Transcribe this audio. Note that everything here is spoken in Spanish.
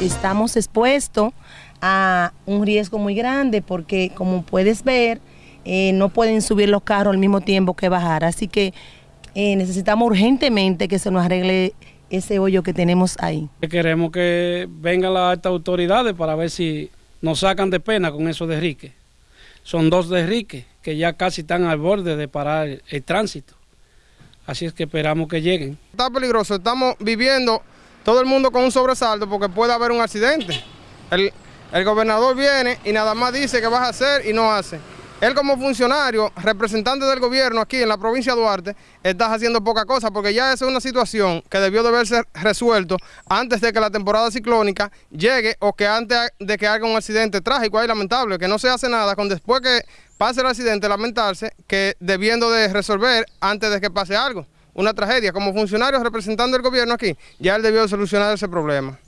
estamos expuestos a un riesgo muy grande porque como puedes ver, eh, no pueden subir los carros al mismo tiempo que bajar. Así que eh, necesitamos urgentemente que se nos arregle ese hoyo que tenemos ahí. Queremos que vengan las altas autoridades para ver si nos sacan de pena con esos derriques. Son dos derriques que ya casi están al borde de parar el, tránsito. Así es que esperamos que lleguen. Está peligroso, estamos viviendo todo el mundo con un sobresalto porque puede haber un accidente. El, el gobernador viene y nada más dice que vas a hacer y no hace. Él como funcionario, representante del gobierno aquí en la provincia de Duarte, está haciendo poca cosa porque ya esa es una situación que debió de haberse resuelto antes de que la temporada ciclónica llegue o que antes de que haga un accidente trágico y lamentable, que no se hace nada con después que pase el accidente lamentarse que debiendo de resolver antes de que pase algo, una tragedia. Como funcionario representando el gobierno aquí, ya él debió de solucionar ese problema.